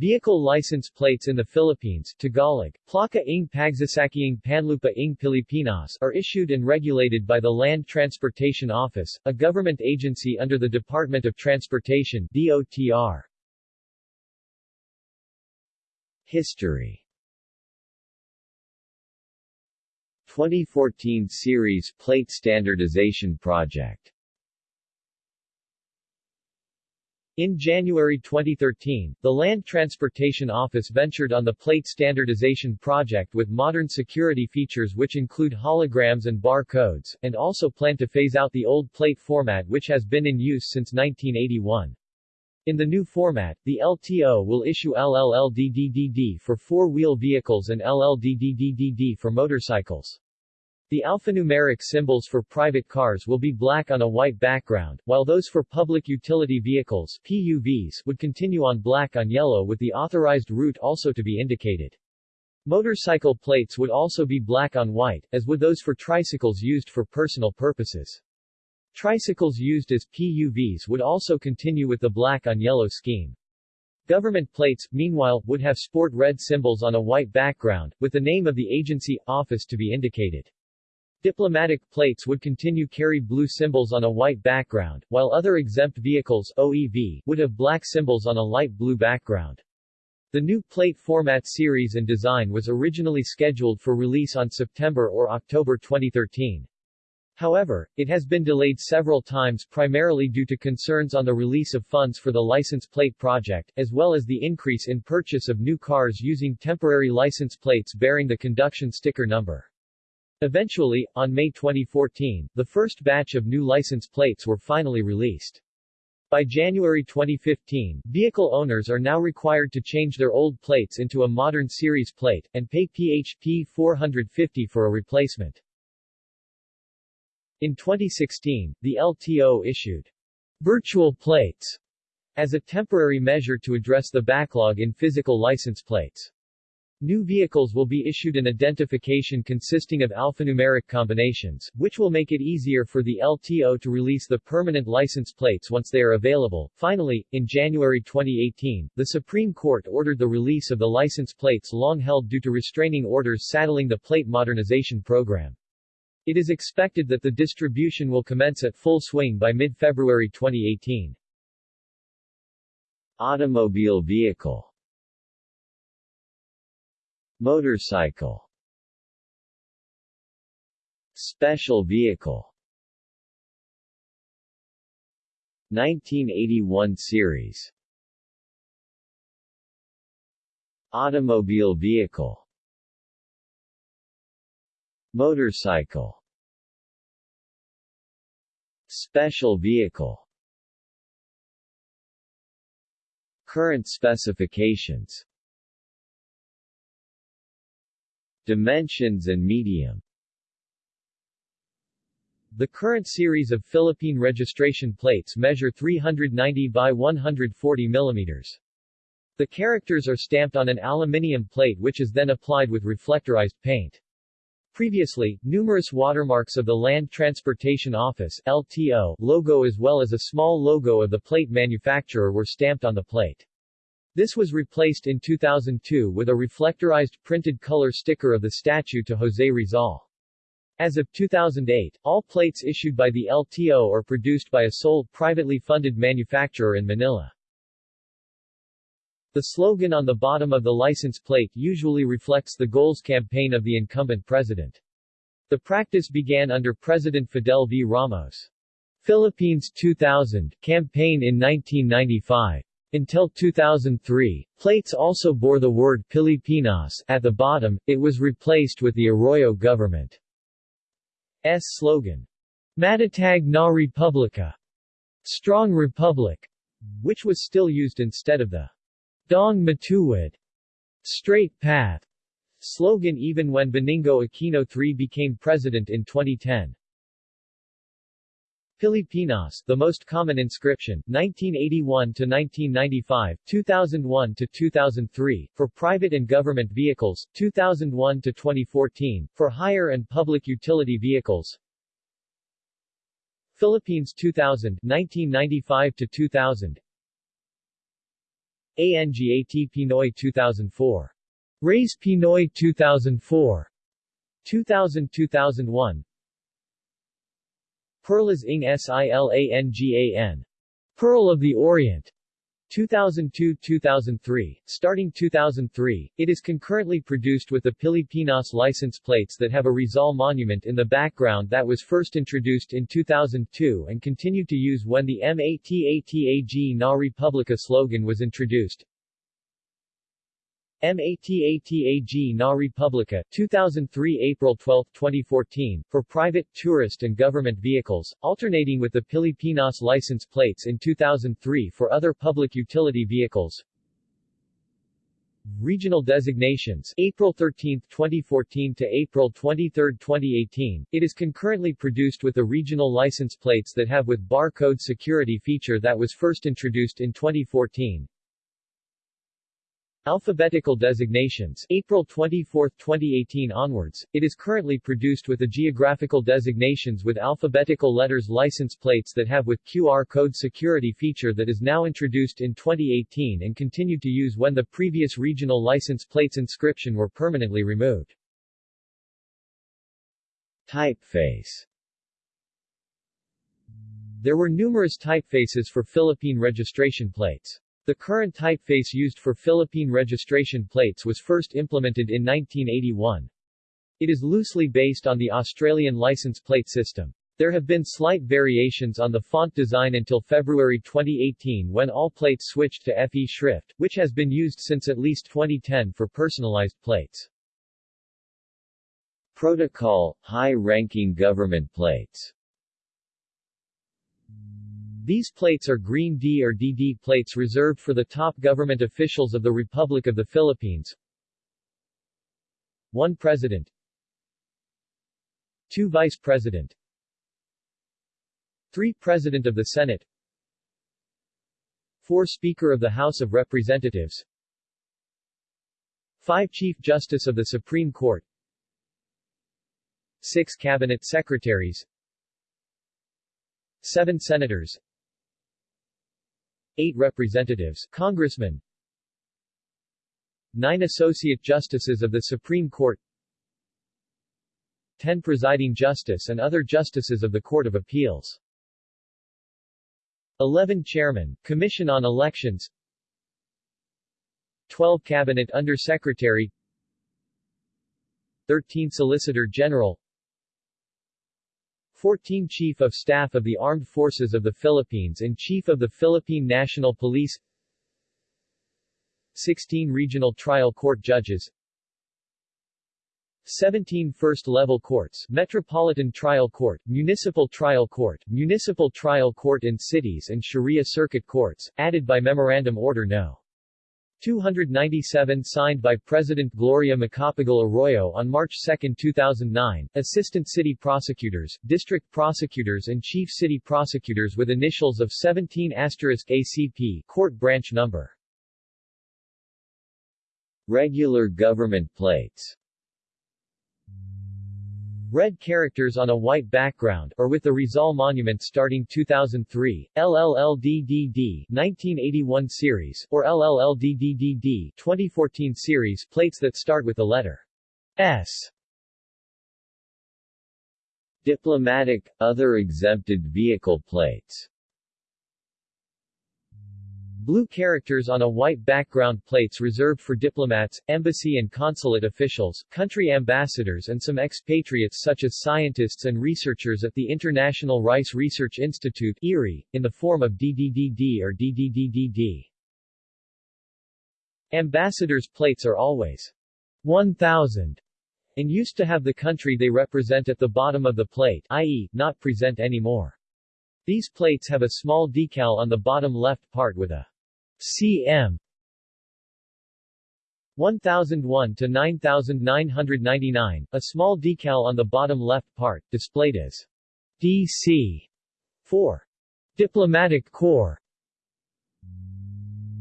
Vehicle license plates in the Philippines Tagalog, Plaka ng Pagsasakiang Panlupa ng Pilipinas are issued and regulated by the Land Transportation Office, a government agency under the Department of Transportation DOTR. History 2014 Series Plate Standardization Project In January 2013, the Land Transportation Office ventured on the plate standardization project with modern security features which include holograms and bar codes, and also plan to phase out the old plate format which has been in use since 1981. In the new format, the LTO will issue LLLDDDD for four-wheel vehicles and LLDDDDD for motorcycles. The alphanumeric symbols for private cars will be black on a white background, while those for public utility vehicles PUVs would continue on black on yellow with the authorized route also to be indicated. Motorcycle plates would also be black on white, as would those for tricycles used for personal purposes. Tricycles used as PUVs would also continue with the black on yellow scheme. Government plates, meanwhile, would have sport red symbols on a white background, with the name of the agency, office to be indicated. Diplomatic plates would continue carry blue symbols on a white background, while other exempt vehicles OEV would have black symbols on a light blue background. The new plate format series and design was originally scheduled for release on September or October 2013. However, it has been delayed several times primarily due to concerns on the release of funds for the license plate project, as well as the increase in purchase of new cars using temporary license plates bearing the conduction sticker number. Eventually, on May 2014, the first batch of new license plates were finally released. By January 2015, vehicle owners are now required to change their old plates into a modern series plate, and pay PHP 450 for a replacement. In 2016, the LTO issued virtual plates as a temporary measure to address the backlog in physical license plates. New vehicles will be issued an identification consisting of alphanumeric combinations, which will make it easier for the LTO to release the permanent license plates once they are available. Finally, in January 2018, the Supreme Court ordered the release of the license plates long held due to restraining orders saddling the plate modernization program. It is expected that the distribution will commence at full swing by mid-February 2018. Automobile vehicle Motorcycle Special vehicle. 1981 series. Automobile vehicle. Motorcycle. Special vehicle. Current specifications Dimensions and medium The current series of Philippine registration plates measure 390 by 140 mm. The characters are stamped on an aluminium plate which is then applied with reflectorized paint. Previously, numerous watermarks of the Land Transportation Office LTO logo as well as a small logo of the plate manufacturer were stamped on the plate. This was replaced in 2002 with a reflectorized printed color sticker of the statue to José Rizal. As of 2008, all plates issued by the LTO are produced by a sole, privately funded manufacturer in Manila. The slogan on the bottom of the license plate usually reflects the goals campaign of the incumbent president. The practice began under President Fidel V. Ramos. Philippines 2000 campaign in 1995. Until 2003, plates also bore the word Pilipinas. At the bottom, it was replaced with the Arroyo government's slogan, Matatag na Republika, Strong Republic, which was still used instead of the Daang Matuwid, Straight Path, slogan even when Benigno Aquino III became president in 2010. Pilipinas, the most common inscription, 1981 to 1995, 2001 to 2003, for private and government vehicles, 2001 to 2014, for hire and public utility vehicles. Philippines 2000, 1995 to 2000. ANGAT Pinoy 2004. Race Pinoy 2004. 2000-2001 Perlas ng Silangan. Pearl of the Orient. 2002-2003. Starting 2003, it is concurrently produced with the Pilipinas license plates that have a Rizal monument in the background that was first introduced in 2002 and continued to use when the MATATAG Na Republika slogan was introduced. MATATAG Na Republika 2003 April 12, 2014, for private, tourist and government vehicles, alternating with the Pilipinas license plates in 2003 for other public utility vehicles. Regional designations April 13, 2014 to April 23, 2018. It is concurrently produced with the regional license plates that have with barcode security feature that was first introduced in 2014. Alphabetical designations April 24, 2018 onwards, it is currently produced with the geographical designations with alphabetical letters license plates that have with QR code security feature that is now introduced in 2018 and continued to use when the previous regional license plates inscription were permanently removed. Typeface There were numerous typefaces for Philippine registration plates. The current typeface used for Philippine registration plates was first implemented in 1981. It is loosely based on the Australian license plate system. There have been slight variations on the font design until February 2018 when all plates switched to FE Schrift, which has been used since at least 2010 for personalized plates. Protocol – High-ranking government plates these plates are Green D or DD plates reserved for the top government officials of the Republic of the Philippines. 1 President. 2 Vice President. 3 President of the Senate. 4 Speaker of the House of Representatives. 5 Chief Justice of the Supreme Court. 6 Cabinet Secretaries. 7 Senators 8 representatives, congressmen. 9 associate justices of the Supreme Court. 10 presiding justice and other justices of the Court of Appeals. 11 chairman, Commission on Elections. 12 Cabinet Under-Secretary. 13 Solicitor General 14 Chief of Staff of the Armed Forces of the Philippines and Chief of the Philippine National Police 16 Regional Trial Court Judges 17 First-Level Courts Metropolitan Trial Court, Municipal Trial Court, Municipal Trial Court in Cities and Sharia Circuit Courts, added by Memorandum Order No. 297 signed by President Gloria Macapagal Arroyo on March 2, 2009, Assistant City Prosecutors, District Prosecutors and Chief City Prosecutors with initials of 17 ACP Court Branch Number. Regular government plates Red characters on a white background, or with the Rizal Monument starting 2003, LLLDDD 1981 series, or LLLDDDD 2014 series plates that start with the letter S. Diplomatic, other exempted vehicle plates Blue characters on a white background plates reserved for diplomats, embassy and consulate officials, country ambassadors and some expatriates such as scientists and researchers at the International Rice Research Institute IRRI, in the form of DDDD or DDDDD. Ambassadors' plates are always 1000 and used to have the country they represent at the bottom of the plate i.e., not present anymore. These plates have a small decal on the bottom left part with a cm. 1001 to 9999, a small decal on the bottom left part, displayed as DC 4 Diplomatic Corps.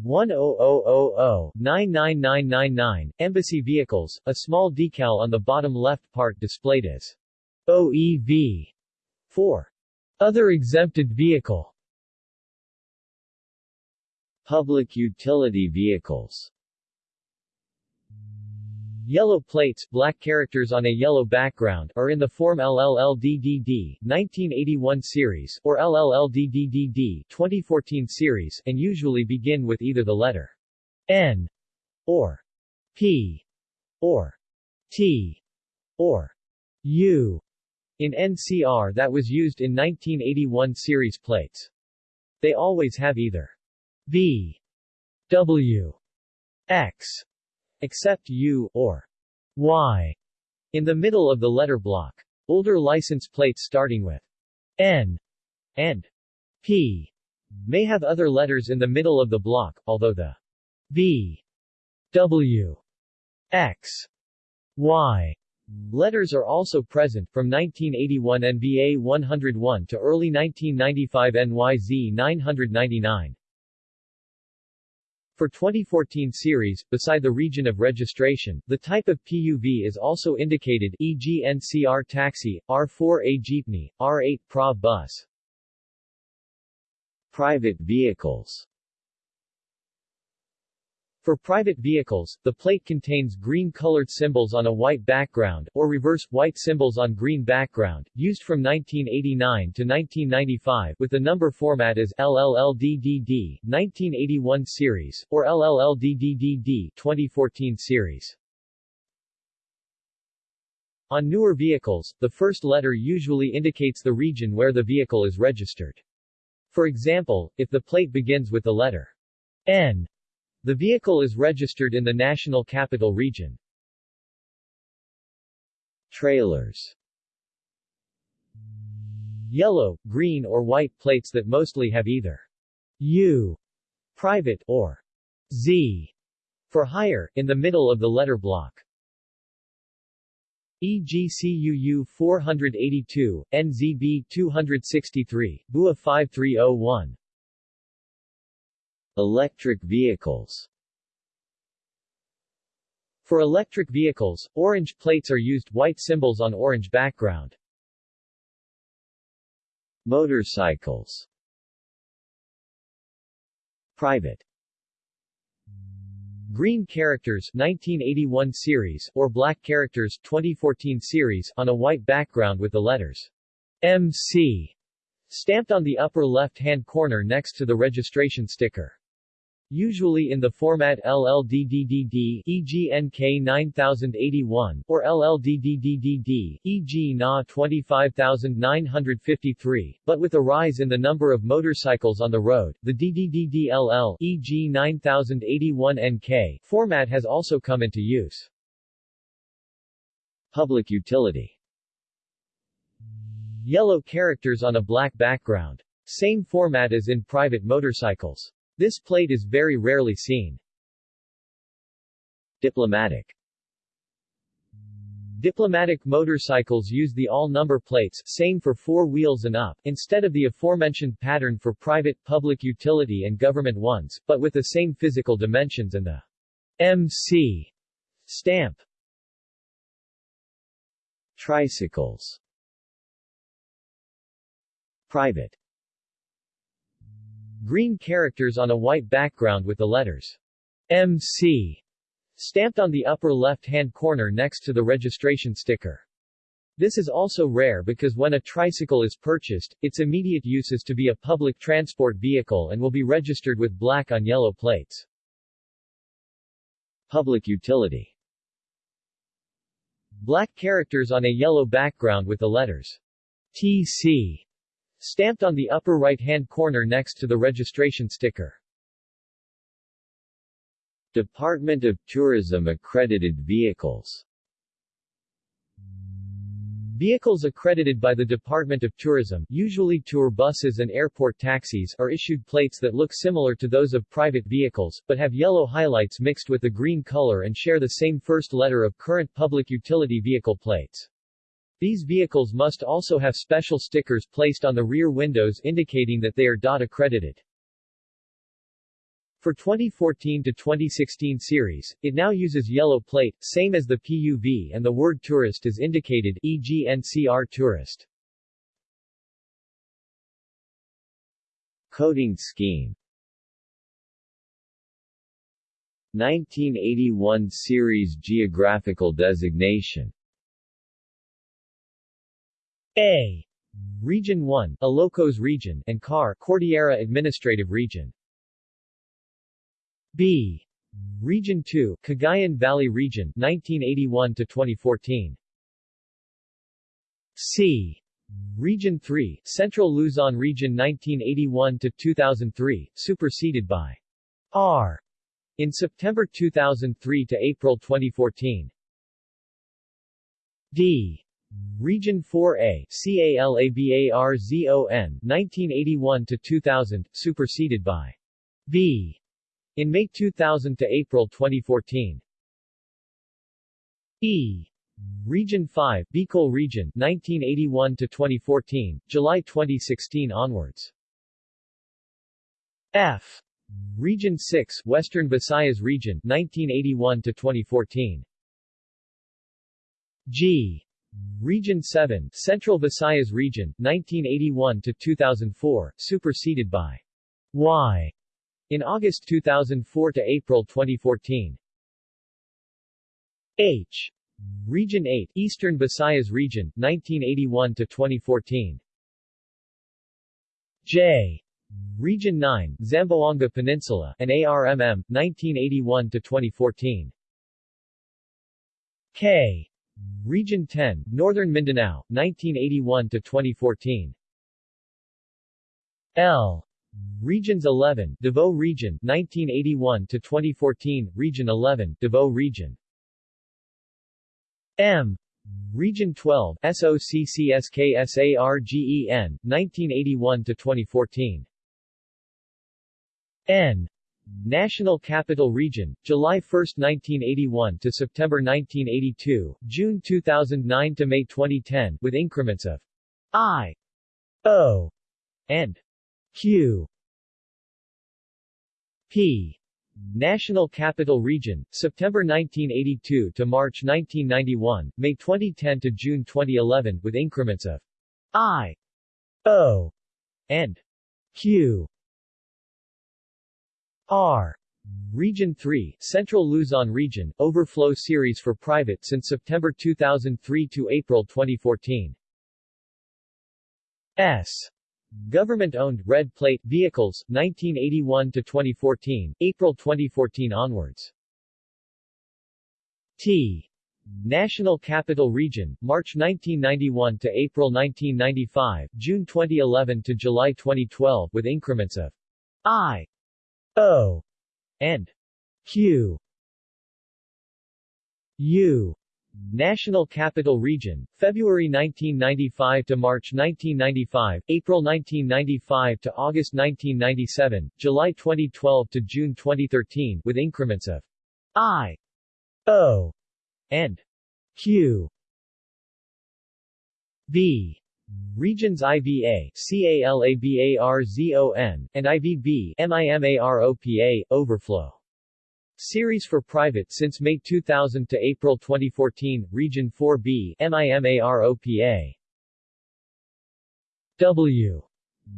10000-99999, Embassy Vehicles, a small decal on the bottom left part displayed as OEV 4 other exempted vehicle Public utility vehicles Yellow plates, black characters on a yellow background, are in the form LLLDDD 1981 series or LLLDDDD 2014 series and usually begin with either the letter N or P or T or U in NCR that was used in 1981 series plates. They always have either V W X except U or Y in the middle of the letter block. Older license plates starting with N and P may have other letters in the middle of the block, although the V W X Y letters are also present from 1981 NBA 101 to early 1995 NYZ 999. For 2014 series, beside the region of registration, the type of PUV is also indicated e.g. NCR taxi, R4A jeepney, R8 PRA bus. Private vehicles For private vehicles, the plate contains green-colored symbols on a white background, or reverse, white symbols on green background, used from 1989 to 1995 with the number format as LLLDDD 1981 series, or LLLDDDD 2014 series. On newer vehicles, the first letter usually indicates the region where the vehicle is registered. For example, if the plate begins with the letter N, the vehicle is registered in the National Capital Region. Trailers Yellow, green or white plates that mostly have either U private or Z for hire in the middle of the letter block. EGCUU 482, NZB 263, BUA 5301 Electric vehicles For electric vehicles, orange plates are used white symbols on orange background. Motorcycles Private Green characters 1981 series or black characters 2014 series on a white background with the letters MC stamped on the upper left-hand corner next to the registration sticker. Usually in the format LLDDDD, e.g. NK 9081, or LLDDDD, e.g. NA 25953, but with a rise in the number of motorcycles on the road, the DDDDLL, e.g. 9081 NK, format has also come into use. Public utility Yellow characters on a black background. Same format as in private motorcycles. This plate is very rarely seen. Diplomatic Diplomatic motorcycles use the all-number plates same for four wheels and up, instead of the aforementioned pattern for private, public utility and government ones, but with the same physical dimensions and the MC stamp. Tricycles Private Green characters on a white background with the letters MC stamped on the upper left-hand corner next to the registration sticker. This is also rare because when a tricycle is purchased, its immediate use is to be a public transport vehicle and will be registered with black on yellow plates. Public utility Black characters on a yellow background with the letters TC stamped on the upper right-hand corner next to the registration sticker. Department of Tourism accredited vehicles Vehicles accredited by the Department of Tourism, usually tour buses and airport taxis, are issued plates that look similar to those of private vehicles, but have yellow highlights mixed with the green color and share the same first letter of current public utility vehicle plates. These vehicles must also have special stickers placed on the rear windows indicating that they are DOT accredited. For 2014 to 2016 series, it now uses yellow plate, same as the PUV and the word tourist is indicated e.g. NCR tourist. Coding scheme 1981 Series Geographical Designation A. Region 1, Ilocos Region, and CAR, Cordillera Administrative Region. B. Region 2, Cagayan Valley Region, 1981 to 2014. C. Region 3, Central Luzon Region 1981 to 2003, superseded by R. in September 2003 to April 2014. D. Region 4A, CALABARZON, 1981 to 2000, superseded by V. in May 2000 to April 2014. E. Region 5, Bicol Region, 1981 to 2014, July 2016 onwards. F. Region 6, Western Visayas Region, 1981 to 2014. G. Region 7, Central Visayas Region, 1981 to 2004, superseded by Y in August 2004 to April 2014. H. Region 8, Eastern Visayas Region, 1981 to 2014. J. Region 9, Zamboanga Peninsula, and ARMM, 1981 to 2014. K. Region 10, Northern Mindanao, 1981 to 2014. L. Regions 11, Davao Region, 1981 to 2014, Region 11, Davao Region. M. Region 12, SOCCSKSARGEN, 1981 to 2014. N. National Capital Region, July 1, 1981 to September 1982, June 2009 to May 2010, with increments of I, O, and Q. P. National Capital Region, September 1982 to March 1991, May 2010 to June 2011, with increments of I, O, and Q. R. Region 3, Central Luzon Region, Overflow Series for Private since September 2003 to April 2014. S. Government-owned, red plate, vehicles, 1981 to 2014, April 2014 onwards. T. National Capital Region, March 1991 to April 1995, June 2011 to July 2012 with increments of I, O and Q U National Capital Region, February 1995 to March 1995, April 1995 to August 1997, July 2012 to June 2013 with increments of I, O, and Q. V. Regions IVA, CALABARZON, and IVB, MIMAROPA, overflow. Series for private since May 2000 to April 2014, Region 4B, MIMAROPA. W.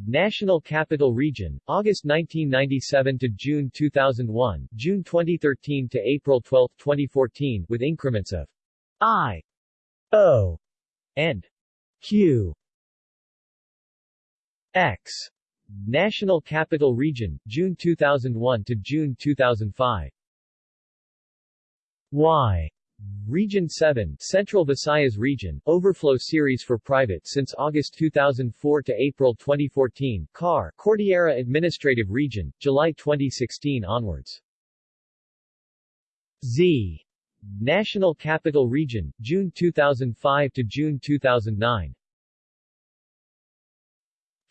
National Capital Region, August 1997 to June 2001, June 2013 to April 12, 2014, with increments of I, O, and Q. X. National Capital Region, June 2001 to June 2005. Y. Region 7, Central Visayas Region, Overflow Series for Private since August 2004 to April 2014, CAR, Cordillera Administrative Region, July 2016 onwards. Z. National Capital Region, June 2005 to June 2009.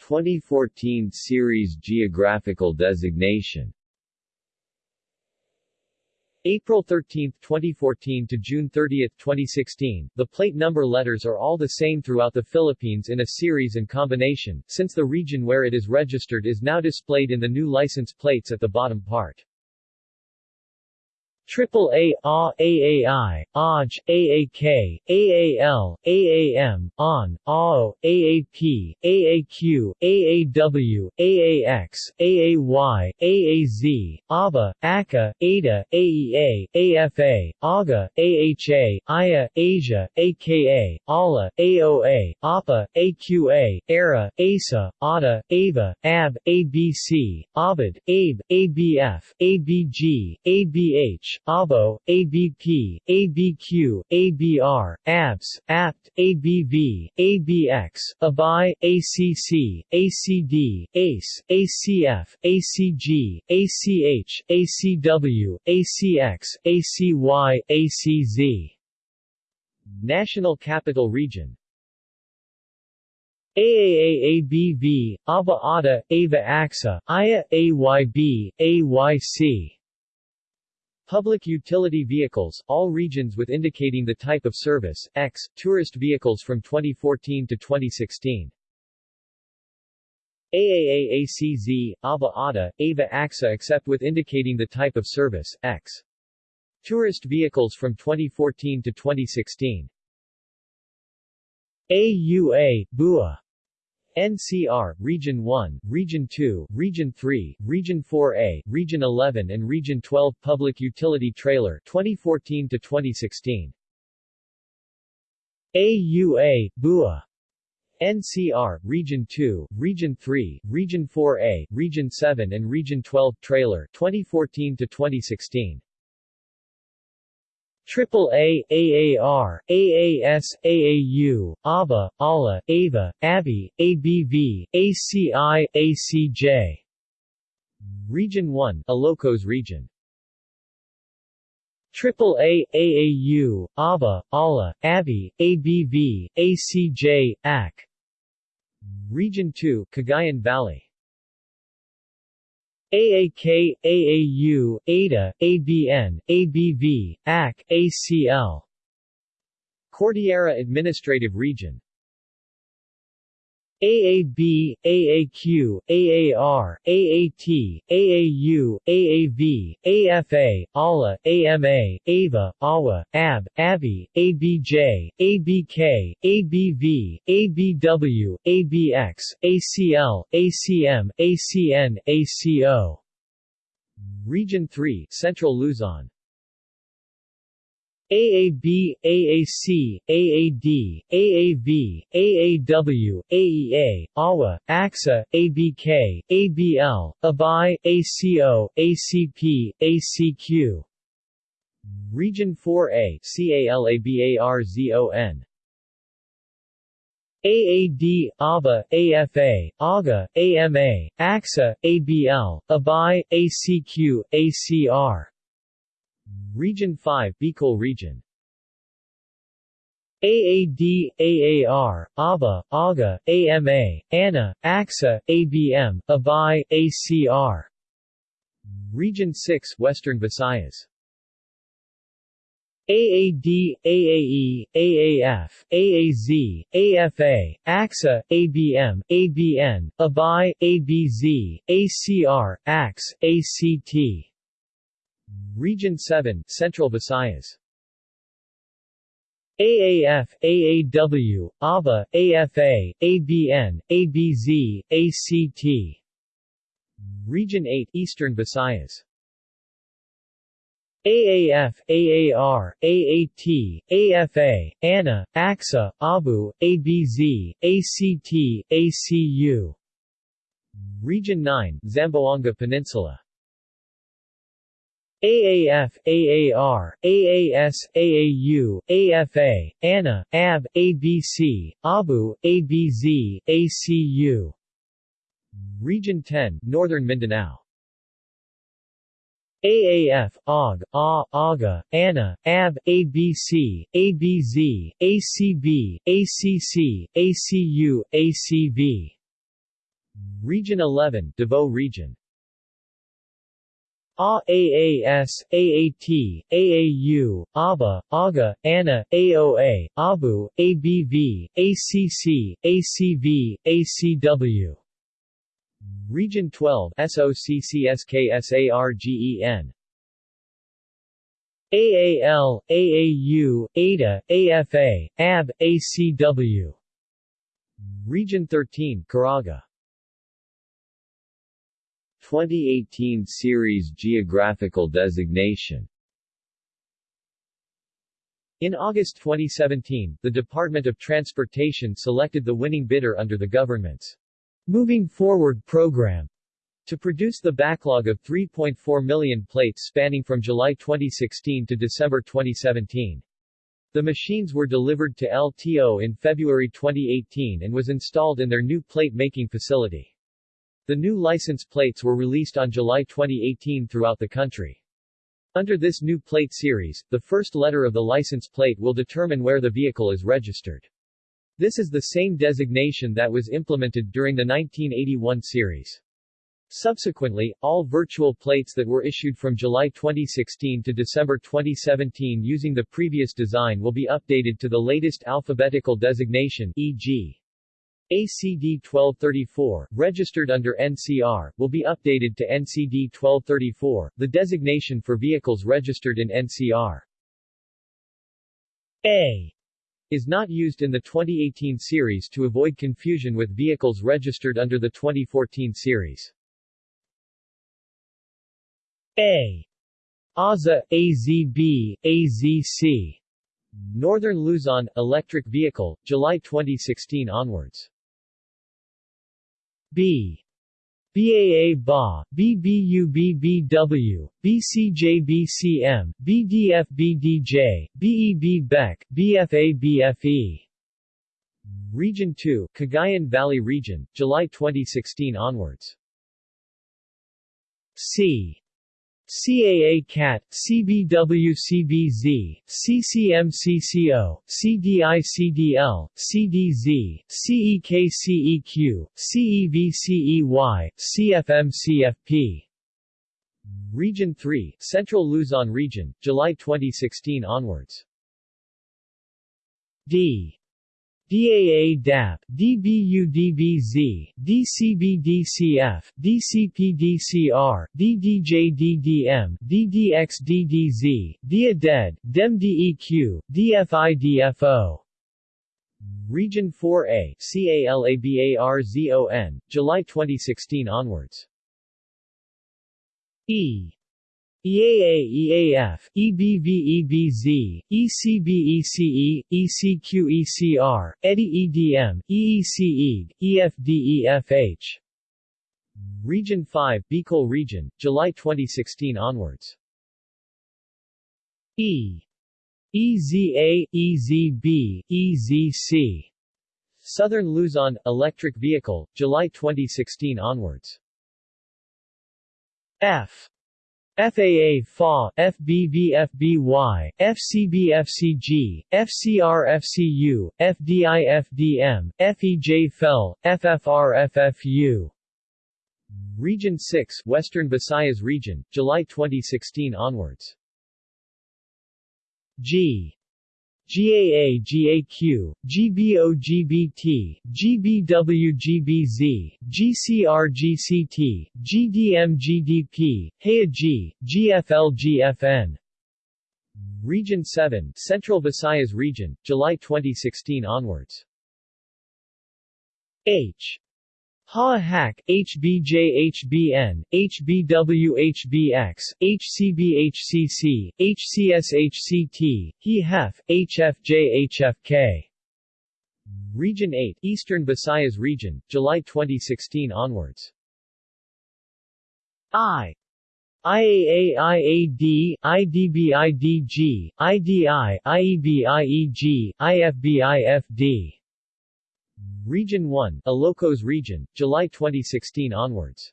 2014 Series Geographical Designation April 13, 2014 to June 30, 2016, the plate number letters are all the same throughout the Philippines in a series and combination, since the region where it is registered is now displayed in the new license plates at the bottom part. Triple A, AAI, AJ, AAK, AAL, AAM, ON, AO, AAP, AAQ, AAW, AAX, AAY, AAZ, ABA, ACA, ADA, AEA, AFA, AGA, AHA, IA, Asia, AKA, ALA, AOA, APA, AQA, ERA, ASA, ADA, AVA, AB, ABC, ABID, ABE, ABF, ABG, ABH, ABO, ABP, ABQ, ABR, ABS, APT, ABV, ABX, ABI, ACC, ACD, ACE, ACF, ACG, ACH, ACW, ACX, ACY, ACZ. National Capital Region AAAABV, ABA ADA, AVA AXA, AYB, AYC. Public utility vehicles, all regions with indicating the type of service, X, tourist vehicles from 2014 to 2016. AAAACZ, ABA ADA, AVA AXA except with indicating the type of service, X. Tourist vehicles from 2014 to 2016. AUA, BUA NCR, Region 1, Region 2, Region 3, Region 4A, Region 11 and Region 12 Public Utility Trailer 2014 to 2016. AUA, BUA NCR, Region 2, Region 3, Region 4A, Region 7 and Region 12 Trailer 2014 to 2016. Triple A, AAR, AAS, AAU, ABA, ALA, AVA, ABI, ABV, ACI, ACJ. Region 1, Ilocos Region. Triple AAU, ABA, ALA, ABI, ABV, ACJ, AC. Region 2, Cagayan Valley. AAK, AAU, ADA, ABN, ABV, AC, ACL. Cordillera Administrative Region AAB, AAQ, AAR, AAT, AAU, AAV, AFA, ALA, AMA, AVA, AWA, AB, ABI, ABJ, ABK, ABV, ABW, ABX, ACL, ACM, ACN, ACO. Region 3 Central Luzon AAB, AAC, AAD, AAV, AAW, AEA, AWA, AXA, ABK, ABL, ABI, ACO, ACP, ACQ. Region 4A CALABARZON AAD, ABA, AFA, AGA, AMA, AXA, ABL, ABI, ACQ, ACR Region 5 Bicol Region AAD, AAR, ABA, AGA, AMA, ANA, AXA, ABM, ABI, ACR. Region 6 Western Visayas AAD, AAE, AAF, AAZ, AFA, AXA, ABM, ABN, ABI, ABZ, ACR, AX, ACT. Region 7 Central Visayas AAF, AAW, ABA, AFA, ABN, ABZ, ACT. Region 8 Eastern Visayas AAF, AAR, AAT, AFA, ANA, AXA, ABU, ABZ, ACT, ACU. Region 9 Zamboanga Peninsula AAF, AAR, AAS, AAU, AFA, ANA, AB, ABC, ABU, ABZ, ACU. Region 10, Northern Mindanao AAF, AUG, A, AGA, ANA, AB, ABC, ABZ, ACB, ACC, ACU, ACV. Region 11, Davao Region AAS, AAT, AAU, ABA, AGA, ANA, AOA, ABU, ABV, ACC, ACV, ACW. Region 12 SOCCSKSARGEN AAL, AAU, ADA, AFA, AB, ACW. Region 13 Caraga 2018 Series Geographical Designation In August 2017, the Department of Transportation selected the winning bidder under the government's Moving Forward program to produce the backlog of 3.4 million plates spanning from July 2016 to December 2017. The machines were delivered to LTO in February 2018 and was installed in their new plate-making facility. The new license plates were released on July 2018 throughout the country. Under this new plate series, the first letter of the license plate will determine where the vehicle is registered. This is the same designation that was implemented during the 1981 series. Subsequently, all virtual plates that were issued from July 2016 to December 2017 using the previous design will be updated to the latest alphabetical designation e.g. ACD 1234, registered under NCR, will be updated to NCD 1234, the designation for vehicles registered in NCR. A is not used in the 2018 series to avoid confusion with vehicles registered under the 2014 series. A. AZA, AZB, AZC Northern Luzon, electric vehicle, July 2016 onwards. B. BAA BA, BBU BBW, BCJ BCM, BDF BDJ, BEB BEC, BFA BFE. Region 2, Cagayan Valley Region, July 2016 onwards. C. CAA CAT, CBW CBWCBZ, CCMCCO, CDICDL, CDZ, CEKCEQ, CEVCEY, CFMCFP. Region 3, Central Luzon Region, July 2016 onwards. D. DAA DAP, DBU DBZ, DCB DCF, DCP DCR, DDJ DDM, DDX DDZ, DIADED, DEM DEQ, DFI DFO. Region 4A, CALABARZON, July 2016 onwards. E. EAA EAF, EBV EBZ, ECB ECE, ECQ ECR, EDI EDM, EEC EFD EFH. Region 5 Bicol Region, July 2016 onwards. E. EZA, EZB, EZC. Southern Luzon, Electric Vehicle, July 2016 onwards. F. FAA FA, FBV FBY, FCB FCG, FCU, FDM, FEJ FEL, FFR FFU. Region 6 Western Visayas Region, July 2016 onwards. G. GAA GAQ, GBO GBT, GBW GBZ, GCR GCT, GDM GDP, HEA GFL GFN. Region 7 Central Visayas Region, July 2016 onwards. H. HA-HAC, HBJ-HBN, HBW-HBX, HCB-HCC, HCS-HCT, HE-HEF, HFJ-HFK. Region 8 Eastern Visayas Region, July 2016 onwards. I. IAA IAD, IDB IDG, IDI, IEB IEG, IFB IFD. Region 1, Ilocos Region, July 2016 onwards.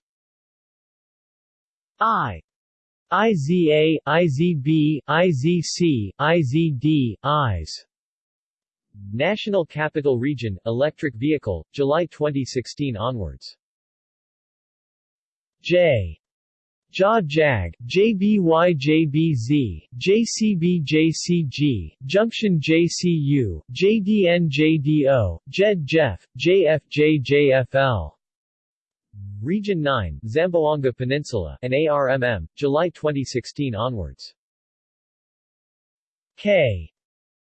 I. IZA, IZB, IZC, IZD, IZ. National Capital Region, Electric Vehicle, July 2016 onwards. J. JA JAG, JBY JBZ, JCB JCG, Junction JCU, JDN JDO, JED JEF, JFJ JFL. Region 9, Zamboanga Peninsula, and ARMM, July 2016 onwards. K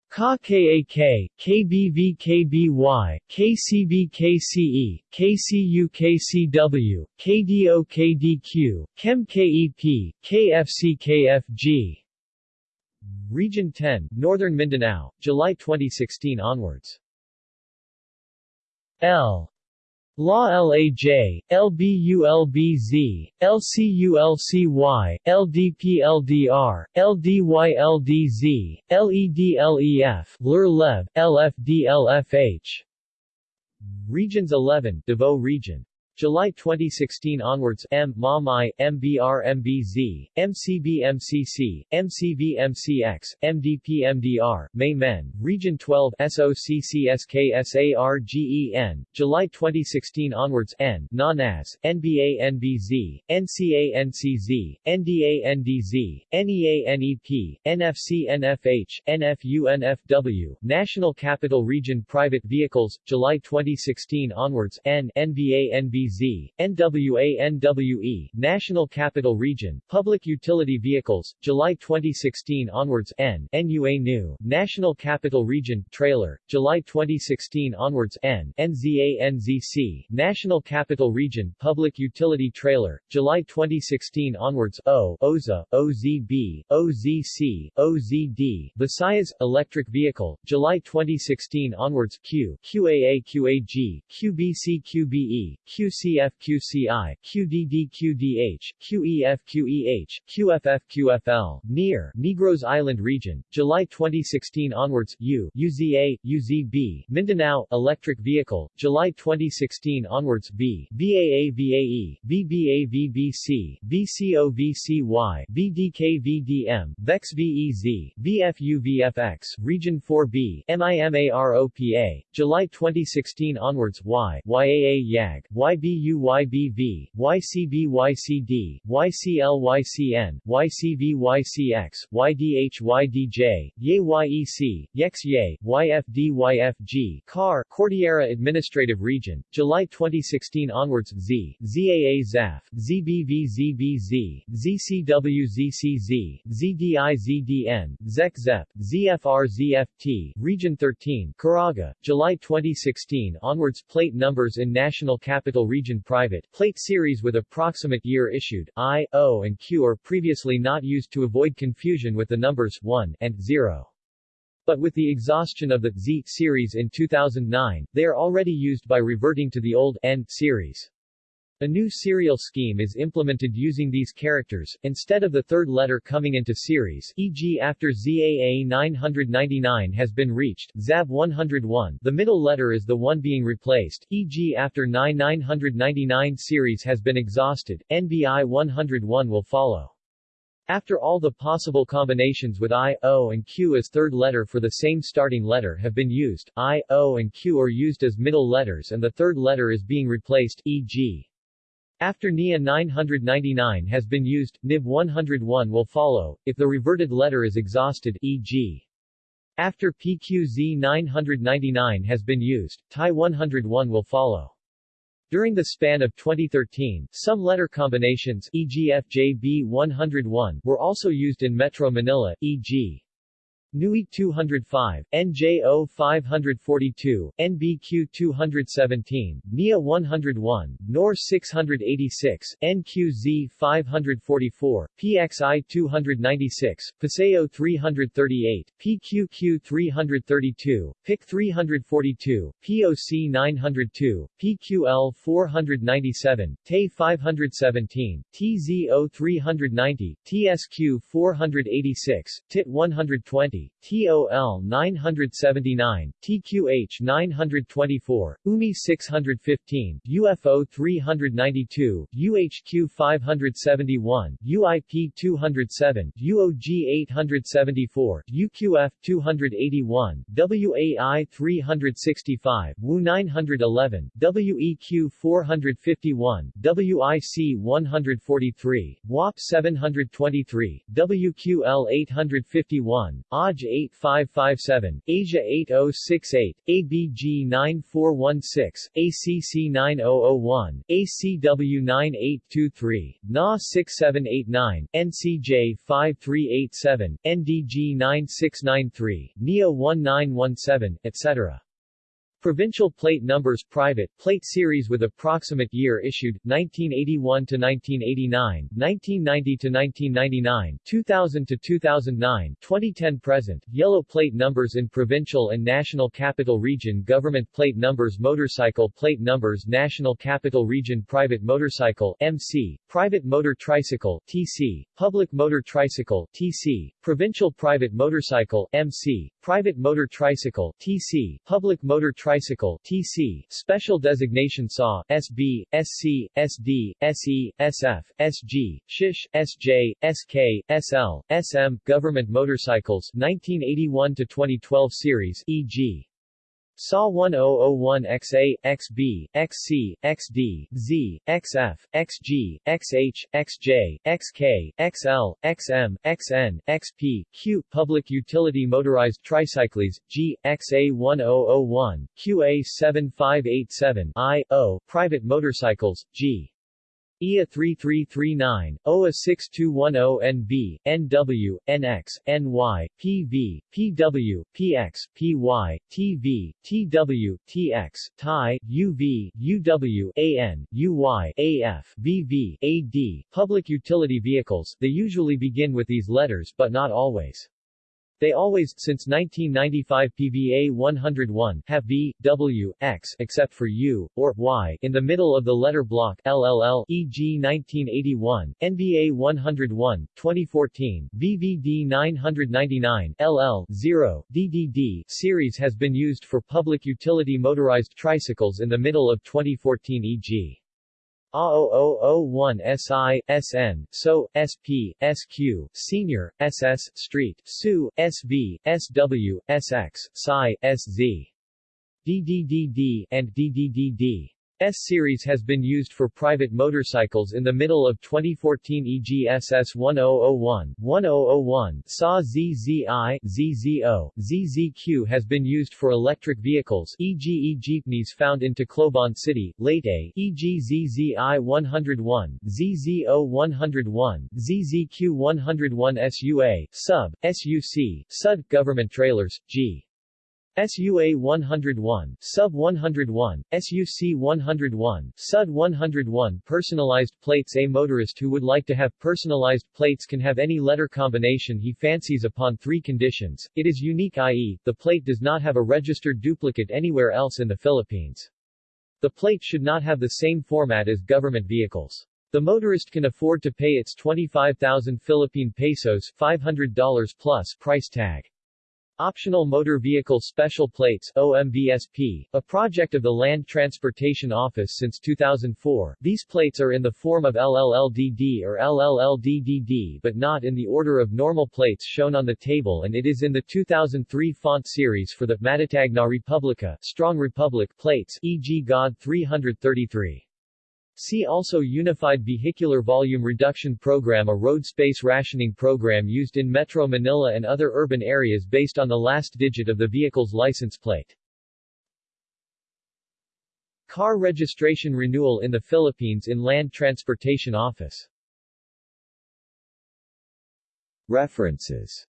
Ka KAK, KBV KBY, KCB KCE, KCU KCW, KDO KDQ, KEM KEP, KFC KFG. Region 10, Northern Mindanao, July 2016 onwards. L La LAJ, LBULBZ, LCULCY, LDPLDR, LDYLDZ, LEDLEF, LER LFDLFH. Regions 11, Davao Region July 2016 onwards M. MAMI, MBR MBZ, MCB MCC, MCV MCX, MDP MDR, May Men, Region 12 SOCCSKSARGEN, July 2016 onwards N. NANAS, NBA NBZ, NCA NCZ, NDA NDZ, NEA NEP, NFC NFH, NFU NFW, National Capital Region Private Vehicles, July 2016 onwards N. NBA NBZ NWA NWE, National Capital Region, Public Utility Vehicles, July 2016 onwards N. NUA New, National Capital Region, Trailer, July 2016 onwards N. NZA NZC, National Capital Region, Public Utility Trailer, July 2016 onwards O. OZA, OZB, OZC, OZD, Visayas, Electric Vehicle, July 2016 onwards Q, QAA QAG, QBC QBE, QC QCF-QCI, QDD-QDH, QEF-QEH, NEAR, Negros Island Region, July 2016 onwards, U, UZA, UZB, Mindanao, Electric Vehicle, July 2016 onwards, V, VAA VAE, VBA VBC, VCO VCY, VEX VEZ, VFU Region 4B, MIMAROPA, July 2016 onwards, Y, YAA YAG, YB YBUYBV, YCBYCD, YCLYCN, YCVYCX, YDHYDJ, YEXYE, YFDYFG, CAR, Cordillera Administrative Region, July 2016 onwards Z, ZAA ZAF, ZBV ZBZ, ZCW ZCZ, ZDI ZEC ZEP, ZFR ZFT, Region 13, Caraga, July 2016 onwards Plate numbers in National Capital Region Private, plate series with approximate year issued, I, O and Q are previously not used to avoid confusion with the numbers 1 and 0. But with the exhaustion of the Z series in 2009, they are already used by reverting to the old N series. A new serial scheme is implemented using these characters, instead of the third letter coming into series e.g. after ZAA 999 has been reached, ZAB 101 the middle letter is the one being replaced, e.g. after 9999 series has been exhausted, NBI 101 will follow. After all the possible combinations with I, O and Q as third letter for the same starting letter have been used, I, O and Q are used as middle letters and the third letter is being replaced, e.g. After NIA 999 has been used, NIB 101 will follow, if the reverted letter is exhausted, e.g. After PQZ 999 has been used, TI 101 will follow. During the span of 2013, some letter combinations e.g. FJB 101 were also used in Metro Manila, e.g. NUI 205, NJO 542, NBQ 217, NIA 101, NOR 686, NQZ 544, PXI 296, PASEO 338, PQQ 332, PIC 342, POC 902, PQL 497, TE 517, TZO 390, TSQ 486, TIT 120, TOL 979, TQH 924, UMI 615, UFO 392, UHQ 571, UIP 207, UOG 874, UQF 281, WAI 365, WU 911, WEQ 451, WIC 143, WAP 723, WQL 851, AW AJ 8557, Asia 8068, ABG 9416, ACC 9001, ACW 9823, NA 6789, NCJ 5387, NDG 9693, NEO 1917, etc. Provincial plate numbers Private plate series with approximate year issued 1981 to 1989, 1990 to 1999, 2000 to 2009, 2010 present. Yellow plate numbers in provincial and national capital region Government plate numbers Motorcycle plate numbers National Capital Region Private motorcycle MC, Private motor tricycle TC, Public motor tricycle TC, Provincial private motorcycle MC, Private motor tricycle TC, Public motor tricycle TC, Special designation SAW SB, SC, SD, SE, SF, SG, SHISH, SJ, SK, SL, SM, Government motorcycles 1981 to 2012 series e.g. SAW 1001XA, XB, XC, XD, Z, XF, XG, XH, XJ, XK, XL, XM, XN, XP, Q, Public Utility Motorized Tricycles, G, XA 1001, QA 7587, I, O, Private Motorcycles, G. EA 3339, OA 6210NB, NW, NX, NY, PV, PW, PX, PY, TV, TW, TX, TI, UV, UW, AN, UY, AF, VV, AD, public utility vehicles, they usually begin with these letters but not always. They always, since 1995 PVA 101, have V, W, X except for U, or Y in the middle of the letter block LLL, e.g. 1981, NBA 101, 2014, VVD 999, LL, 0, DDD series has been used for public utility motorized tricycles in the middle of 2014 e.g. A0001 SI, SN, SO, SP, SQ, Senior, SS, Street, SU, SV, SW, SX, PSI, SZ. DDDD, and DDDD. S-Series has been used for private motorcycles in the middle of 2014 e.g. SS 1001, 1001, SA ZZI, ZZO, ZZQ has been used for electric vehicles e.g. e-jeepneys found in Tacloban City, Leyte e.g. ZZI 101, ZZO 101, ZZQ 101 SUA, SUB, SUC, SUD government trailers, G. SUA 101, Sub 101, SUC 101, SUD 101 Personalized plates A motorist who would like to have personalized plates can have any letter combination he fancies upon three conditions. It is unique i.e., the plate does not have a registered duplicate anywhere else in the Philippines. The plate should not have the same format as government vehicles. The motorist can afford to pay its 25,000 Philippine pesos $500 plus price tag. Optional Motor Vehicle Special Plates OMVSP, a project of the Land Transportation Office since 2004. These plates are in the form of LLLDD or LLLDDD but not in the order of normal plates shown on the table and it is in the 2003 font series for the Matatag Republika Strong Republic plates e.g. God 333. See also Unified Vehicular Volume Reduction Program a road space rationing program used in Metro Manila and other urban areas based on the last digit of the vehicle's license plate. Car registration renewal in the Philippines in Land Transportation Office References